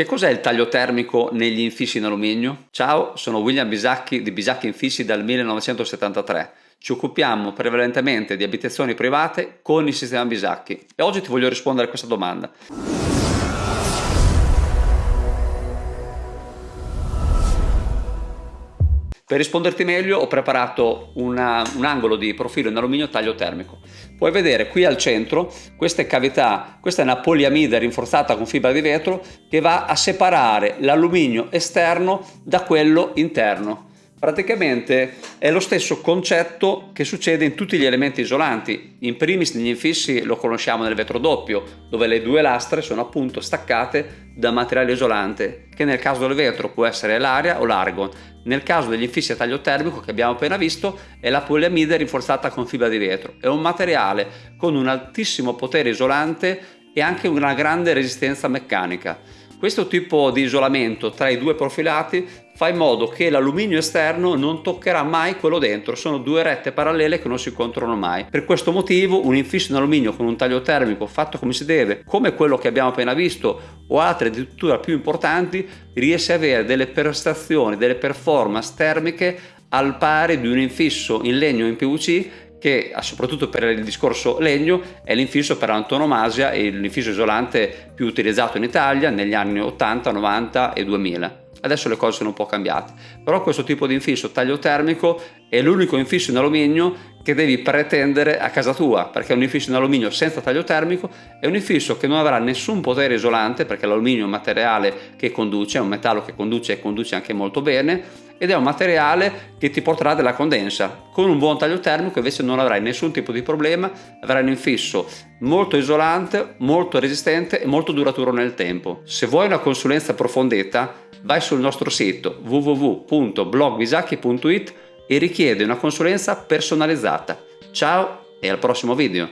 Che cos'è il taglio termico negli infissi in alluminio? Ciao, sono William Bisacchi di Bisacchi Infissi dal 1973. Ci occupiamo prevalentemente di abitazioni private con il sistema Bisacchi e oggi ti voglio rispondere a questa domanda. Per risponderti meglio ho preparato una, un angolo di profilo in alluminio taglio termico. Puoi vedere qui al centro queste cavità, questa è una poliamide rinforzata con fibra di vetro che va a separare l'alluminio esterno da quello interno. Praticamente è lo stesso concetto che succede in tutti gli elementi isolanti. In primis negli infissi lo conosciamo nel vetro doppio, dove le due lastre sono appunto staccate da materiale isolante, che nel caso del vetro può essere l'aria o l'argon. Nel caso degli infissi a taglio termico che abbiamo appena visto è la poliamide rinforzata con fibra di vetro. È un materiale con un altissimo potere isolante e anche una grande resistenza meccanica. Questo tipo di isolamento tra i due profilati fa in modo che l'alluminio esterno non toccherà mai quello dentro, sono due rette parallele che non si incontrano mai. Per questo motivo un infisso in alluminio con un taglio termico fatto come si deve, come quello che abbiamo appena visto o altre addirittura più importanti, riesce ad avere delle prestazioni, delle performance termiche al pari di un infisso in legno in PVC che soprattutto per il discorso legno è l'infisso per antonomasia e l'infisso isolante più utilizzato in Italia negli anni 80, 90 e 2000. Adesso le cose sono un po' cambiate, però questo tipo di infisso taglio termico è l'unico infisso in alluminio che devi pretendere a casa tua, perché un infisso in alluminio senza taglio termico è un infisso che non avrà nessun potere isolante, perché l'alluminio è un materiale che conduce, è un metallo che conduce e conduce anche molto bene, ed è un materiale che ti porterà della condensa. Con un buon taglio termico invece non avrai nessun tipo di problema, avrai un infisso molto isolante, molto resistente e molto duraturo nel tempo. Se vuoi una consulenza approfondita, vai sul nostro sito www.blogbisacchi.it e richiede una consulenza personalizzata. Ciao e al prossimo video!